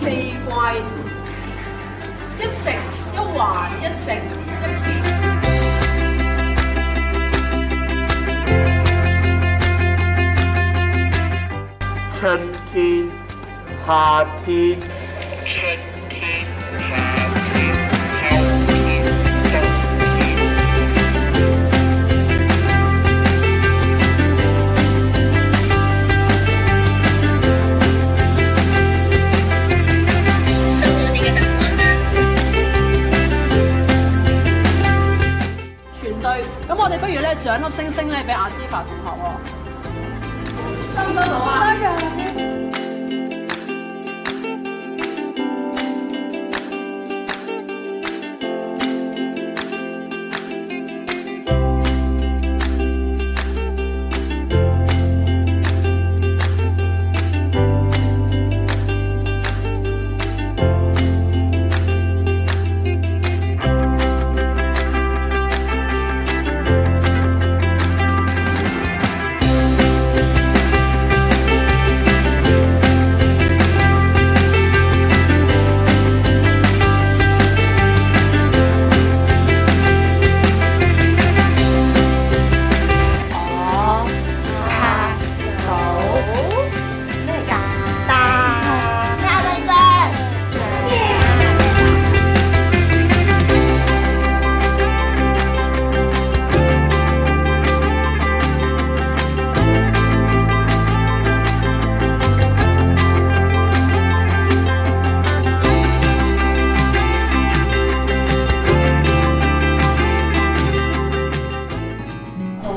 四季，一直一环一直一变。春天，夏天，春。我哋不如咧，獎粒星星咧，俾阿思法同學喎。得唔得到啊？